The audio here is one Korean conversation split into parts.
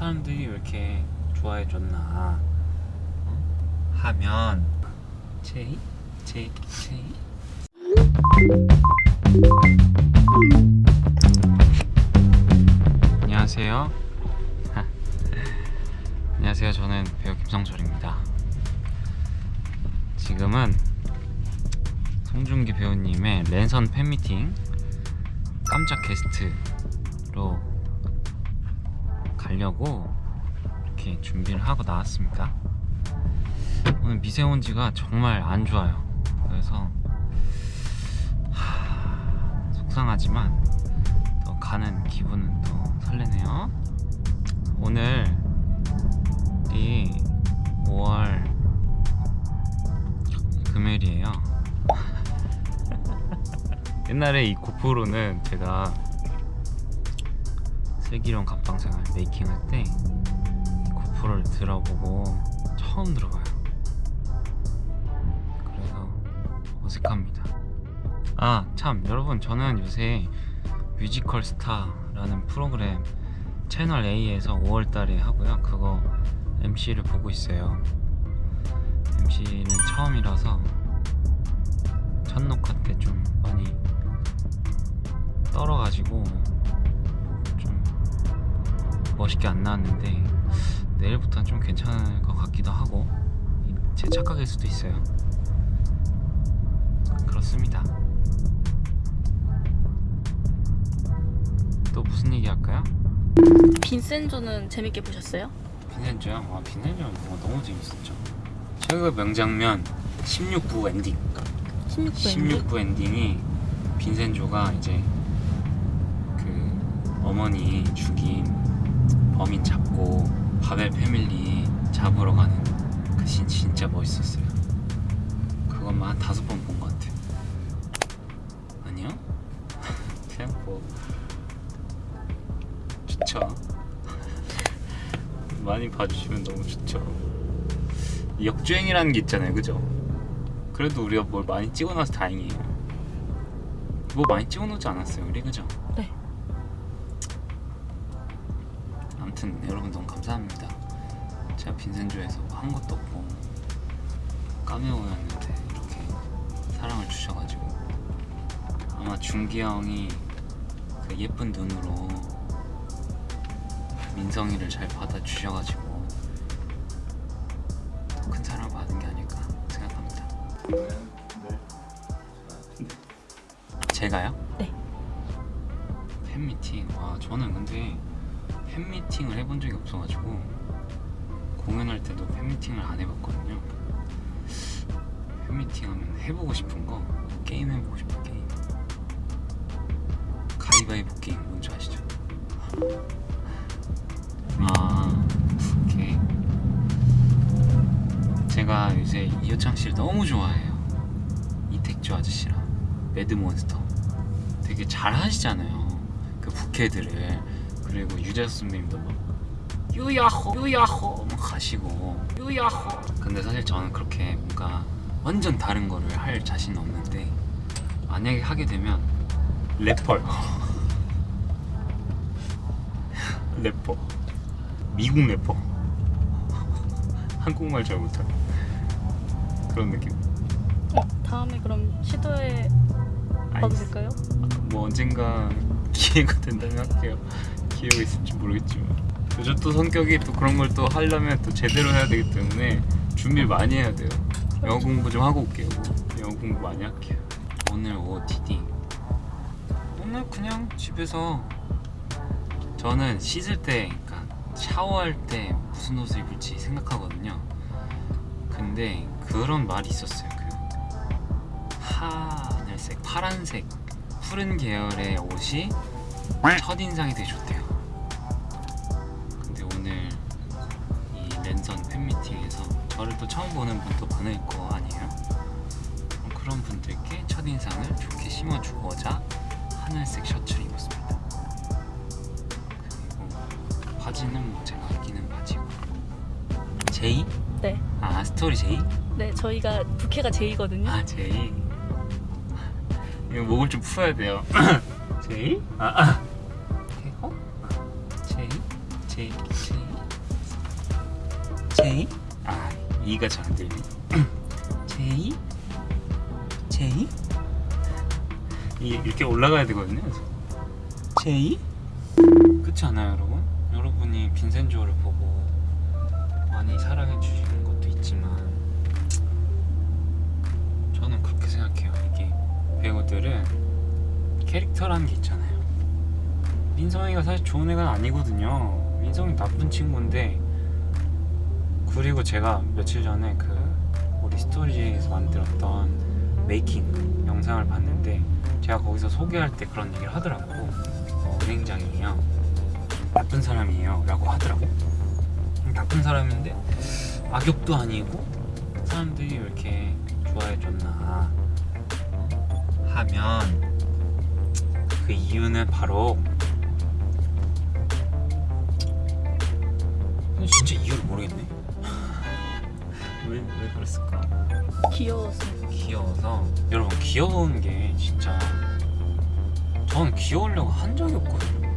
사람들이 왜 이렇게 좋아해 줬나? 어? 하면 제이? 제이? 제이? 안녕하세요. 안녕하세요. 저는 배우 김성철입니다. 지금은 송중기 배우님의 랜선 팬미팅 깜짝 게스트로 가려고 이렇게 준비를 하고 나왔습니다. 오늘 미세먼지가 정말 안 좋아요. 그래서 하... 속상하지만 또 가는 기분은 또 설레네요. 오늘 이 5월 금요일이에요. 옛날에 이 GoPro는 제가 슬기로운 감빵생활 making 할 때 GoPro를 들어보고 처음 들어봐요. 그래서 어색합니다. 아 참 여러분 저는 요새 뮤지컬 스타라는 프로그램 채널 A에서 5월달에 하고요. 그거 MC를 보고 있어요. MC는 처음이라서 첫 녹화 때 좀 많이 떨어가지고 좀 멋있게 안 나왔는데 내일부터는 좀 괜찮을 것 같기도 하고 제 착각일 수도 있어요 그렇습니다 또 무슨 얘기 할까요? 빈센조는 재밌게 보셨어요? 빈센조요? 아 빈센조 뭐 너무 재밌었죠 최고의 명장면 16부 엔딩 16부 16부 엔딩 이 빈센조가 이제 그 어머니 죽인 범인 잡고 바벨 family 잡으러 가는 그씬 진짜 멋있었어요 그것만 한 다섯 번 본 것 같아요 아니요? 그냥 뭐 좋죠 많이 봐주시면 너무 좋죠 역주행이라는 게 있잖아요 그죠? 그래도 우리가 뭘 많이 찍어놔서 다행이에요 뭐 많이 찍어놓지 않았어요 우리 그죠? 네. 아무튼 여러분 너무 감사합니다 제가 빈센조에서 한 것도 없고 까메오였는데 이렇게 사랑을 주셔가지고 아마 준기 형이 그 예쁜 눈으로 민성이를 잘 받아주셔가지고 더 큰 사랑을 받은 게 아닐까 생각합니다 제가요? 네. 팬미팅 와 저는 근데 팬미팅을 해본 적이 없어가지고 공연할 때도 팬미팅을 안 해봤거든요. 팬미팅 하면 해보고 싶은 거 게임 해보고 싶은 게임. 가위바위보 게임 뭔지 아시죠? 아 오케이. 제가 요새 이호창 씨를 너무 좋아해요. 이택조 아저씨랑. 매드몬스터. 되게 잘 하시잖아요. 그 부캐들을 그리고 유재석 선배님도 막 유야호 유야호. 막 하시고. 유야호. 근데 사실 저는 그렇게 뭔가 완전 다른 거를 할 자신은 없는데 만약에 하게 되면 래퍼요 래퍼. 미국 래퍼. 한국말 잘 못하는 그런 느낌. 어, 다음에 그럼 시도해 봐도 될까요? 뭐 언젠가 기회가 된다면 할게요 기회가 있을지 모르겠지만. 저또 성격이 또 그런 걸 또 하려면 또 제대로 해야 되기 때문에 준비를 많이 해야 돼요. 영어 공부 좀 하고 올게요. 영어 공부 많이 할게요. 오늘 OOTD 오늘 그냥 집에서 저는 씻을 때 그러니까 샤워할 때 무슨 옷을 입을지 생각하거든요. 근데 그런 말이 있었어요 그 하늘색 파란색 푸른 계열의 옷이 첫인상이 되게 좋대요 팬미팅에서 저를 또 처음 보는 분도 많을 거 아니에요? 그런 분들께 첫인상을 좋게 심어주고자 하늘색 셔츠를 입었습니다 그리고 바지는 뭐 제가 아끼는 바지고 제이? 네. 아 스토리 제이? 네, 저희가 부캐가 제이거든요. 아 제이 이거 목을 좀 풀어야 돼요 제이? 아, 아. 어? 제이? 제이? 제이? 제이? 아 이가 잘 제이? 제이? 이 이렇게 올라가야 되거든요 제이? 그렇지 않아요 여러분? 여러분이 빈센조를 보고 많이 사랑해 주시는 것도 있지만 저는 그렇게 생각해요 이게 배우들은 캐릭터라는 게 있잖아요 민성이가 사실 좋은 애가 아니거든요 민성이 나쁜 친구인데 그리고 제가 며칠 전에 그 우리 스토리에서 만들었던 메이킹 영상을 봤는데 제가 거기서 소개할 때 그런 얘기를 하더라고. 어, 은행장이에요. 나쁜 사람이에요 라고 하더라고. 나쁜 사람인데 악역도 아니고 사람들이 왜 이렇게 좋아해줬나 하면 그 이유는 바로 진짜 이유를 모르겠네 왜, 왜 그랬을까? 귀여워서. 귀여워서? 여러분 귀여운 게 진짜 저는 귀여우려고 한 적이 없거든요.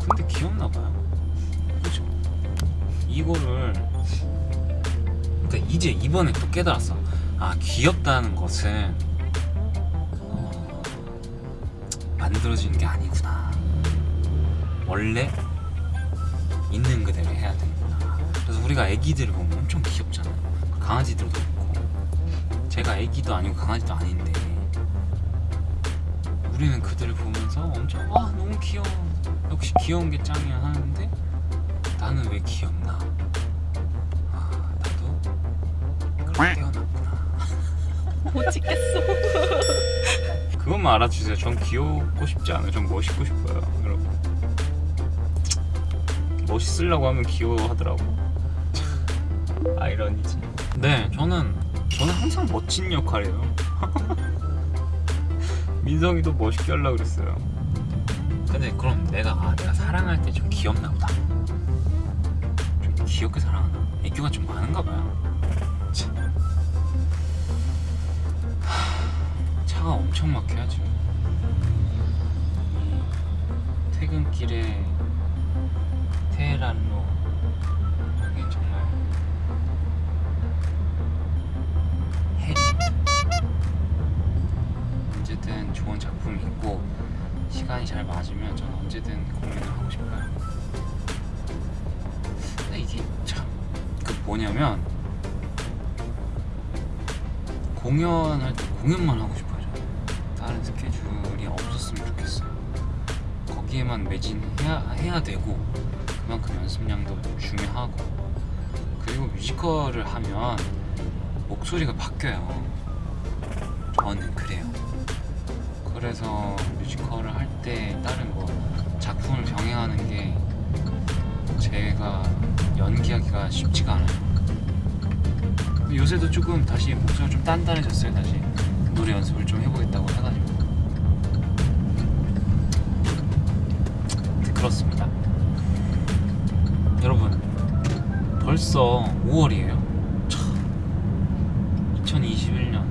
근데 귀엽나 봐요. 그죠? 이거를 그러니까 이제 이번에 또 깨달았어. 아 귀엽다는 것은 어, 만들어지는 게 아니구나. 원래 있는 그대로 해야 되는구나. 그래서 우리가 애기들을 보면 엄청 귀엽잖아 강아지들도 그렇고. 제가 애기도 아니고 강아지도 아닌데. 우리는 그들을 보면서 엄청 와 너무 귀여워. 역시 귀여운 게 짱이야 하는데 나는 왜 귀엽나? 아 나도 그렇게 태어났구나. 못 찍겠어. 그것만 알아주세요. 전 귀엽고 싶지 않아요. 전 멋있고 싶어요 여러분. 멋있으려고 하면 귀여워하더라고. 참, 아이러니지 네 저는 저는 항상 멋진 역할이에요. 민성이도 멋있게 하려고 그랬어요. 근데 그럼 내가 아 내가 사랑할 때 좀 귀엽나 보다. 좀 귀엽게 사랑하나? 애교가 좀 많은가 봐요. 참. 하, 차가 엄청 이 퇴근길에 테헤란로 시간이 잘 맞으면 저는 언제든 공연을 하고 싶어요. 근데 이게 참 그 뭐냐면 공연할 때 공연만 하고 싶어요 저는. 다른 스케줄이 없었으면 좋겠어요. 거기에만 매진해야 해야 되고 그만큼 연습량도 중요하고. 그리고 뮤지컬을 하면 목소리가 바뀌어요. 저는 그래요 그래서 뮤지컬을 할 때 다른 뭐 작품을 병행하는 게 제가 연기하기가 쉽지가 않아요. 요새도 조금 다시 목소리가 좀 단단해졌어요 다시. 노래 연습을 좀 해보겠다고 해가지고. 네, 그렇습니다. 여러분 벌써 5월이에요 2021년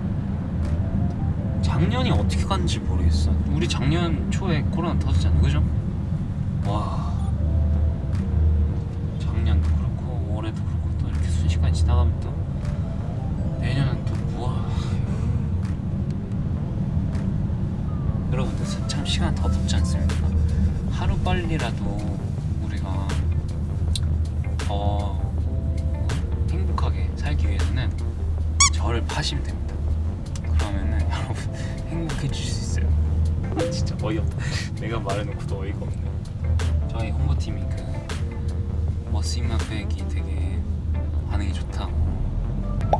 작년이 어떻게 갔는지 모르겠어 우리 작년 초에 코로나 터졌잖아 그죠? 와 작년도 그렇고 올해도 그렇고 또 이렇게 순식간에 지나가면 또 내년은 또 우와 여러분들 참 시간 더 덥지 않습니까? 하루 빨리라도 우리가 더 행복하게 살기 위해서는 저를 파시면 됩니다. 행복해지실 수 있어요. 진짜 어이없다. 내가 말해놓고도 어이가 없네. 저희 홍보팀이 그 머스임마백이 되게 반응이 좋다고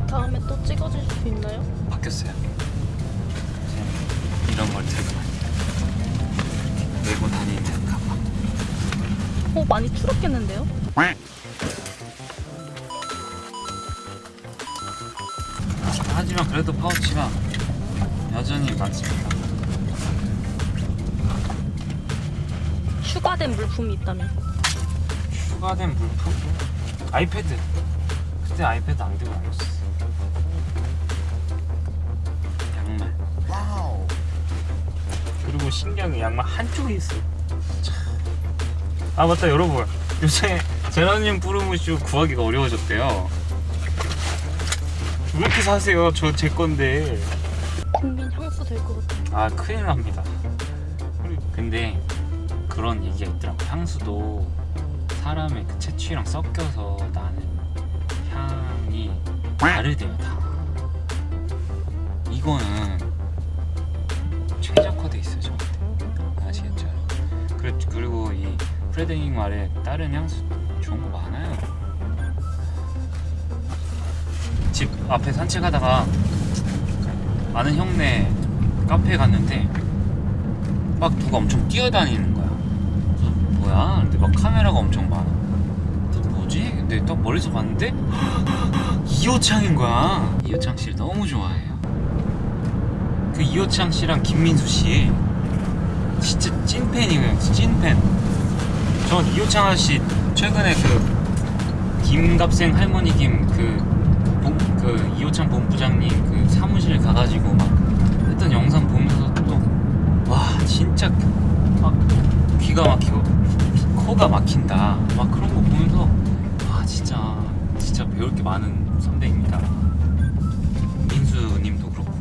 다음에 또 찍어줄 수 있나요? 바뀌었어요. 이런 걸 들고. 메고 다니는 가방. 어 많이 줄었겠는데요? 하지만 그래도 파우치가 여전히 많습니다. 추가된 물품이 있다면 추가된 물품? 아이패드. 그때 아이패드 안 들고 다녔어. 양말. Wow. 그리고 신기한 게 양말 한쪽에 있어. 참. 아 맞다 여러분. 요새 Geranium pour Monsieur 구하기가 어려워졌대요. 왜 이렇게 사세요? 저 제 건데. 국민 향수 될 것 같아요. 아 큰일 납니다. 근데 그런 얘기가 있더라고. 향수도 사람의 그 체취랑 섞여서 나는 향이 다르대요 다. 이거는 최적화돼 있어요 저한테. 아시겠죠? 그리- 그리고 이 프레드잉 말에 다른 향수 좋은 거 많아요. 집 앞에 산책하다가 아는 형네 카페 갔는데 막 누가 엄청 뛰어다니는 거야. 뭐야? 근데 막 카메라가 엄청 많아. 뭐지? 근데 딱 멀리서 봤는데 이호창인 거야. 이호창 씨를 너무 좋아해요. 그 이호창 씨랑 김민수 씨 진짜 찐팬이에요. 찐팬. 전 이호창 아저씨 최근에 그 김갑생 할머니 김그 그 이호창 본부장님 그 사무실 가가지고 막 했던 영상 보면서 또 와 진짜 막 귀가 막히고 코가 막힌다. 막 그런 거 보면서 와 진짜 진짜 배울 게 많은 선배입니다. 민수님도 그렇고.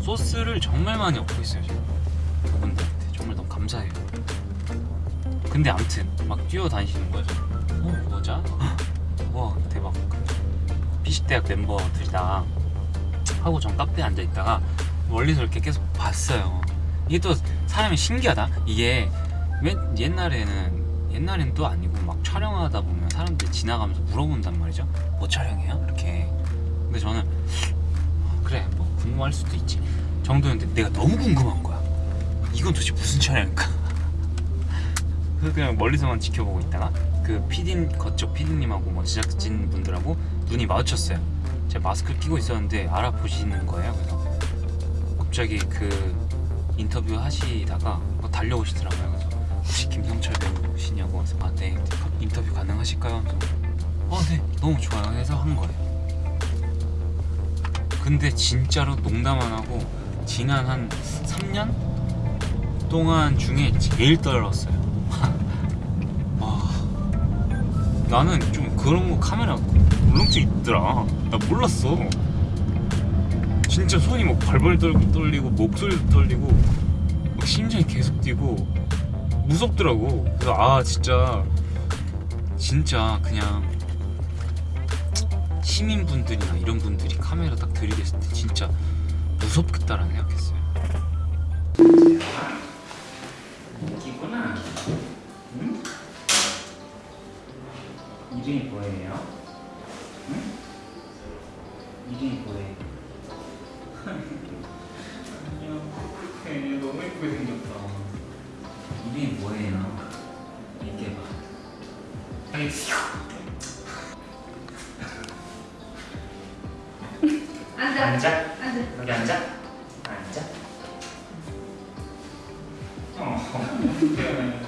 소스를 정말 많이 얻고 있어요 지금. 그분들한테. 정말 너무 감사해요. 근데 암튼 막 뛰어다니시는 거죠 어 뭐자 와 대박 피식대학 멤버들이다 하고 전 카페에 앉아 있다가 멀리서 이렇게 계속 봤어요. 이게 또 사람이 신기하다. 이게 맨 옛날에는 옛날엔 또 아니고 막 촬영하다 보면 사람들이 지나가면서 물어본단 말이죠. 뭐 촬영해요? 이렇게. 근데 저는 어, 그래 뭐 궁금할 수도 있지. 정도였는데 내가 너무 궁금한 거야. 이건 도대체 무슨 촬영일까? 그래서 그냥 멀리서만 지켜보고 있다가 그 PD 거쪽 PD님하고 뭐 제작진 분들하고 눈이 마주쳤어요. 제가 마스크를 끼고 있었는데 알아보시는 거예요. 그래서 갑자기 그 인터뷰 하시다가 뭐 달려오시더라고요. 그래서 혹시 김성철 배우시냐고 해서 아네 인터뷰 가능하실까요? 그래서 어네 너무 좋아요 해서 한 거예요. 근데 진짜로 농담 안 하고 지난 한 3년 동안 중에 제일 떨었어요. 와 나는 좀 그런 거 카메라 울렁증 있더라. 나 몰랐어. 진짜 손이 막 발발 떨- 떨리고 목소리도 떨리고 막 심장이 계속 뛰고 무섭더라고. 그래서 아 진짜 진짜 그냥 시민분들이나 이런 분들이 카메라 딱 들이댔을 때 진짜 무섭겠다라는 생각했어요. 웃기구나. 응? 이름이 뭐예요? 예쁘게 생겼다. 이름이 뭐예요? 얘기해봐. 아니, 앉아. 앉아. 앉아. 여기 앉아. 앉아. 어.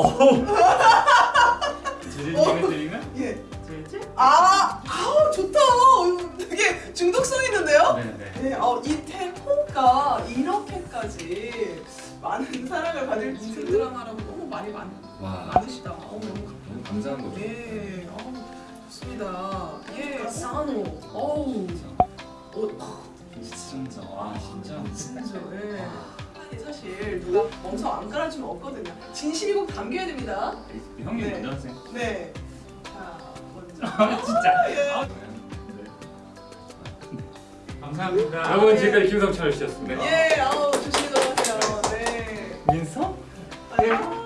어. 제재님 해드리면? 예. 제재? 아, 아우 좋다. 어, 되게 중독성 있는데요? 네네. 네, 어, 이 태호가 이렇게까지 많은 사랑을 받을 줄 드라마라고 너무 많이 많, 와 많으시다. 어, 너무 감사한 거죠. 예, 어우, 좋습니다. 예, 싸노. 어우, 어, 진짜 와 진짜. 진짜, 예. 아니, 사실 누가 멍석 안 깔아주면 없거든요. 진실이 꼭 담겨야 됩니다. 형님 네. 먼저 하세요. 네. 자, 먼저. 아 진짜. 예. 아, 네. 아 감사합니다. 여러분 지금까지 김성철 씨였습니다. 예, 아우 조심히 들어가세요. 네. 민서? 아니요.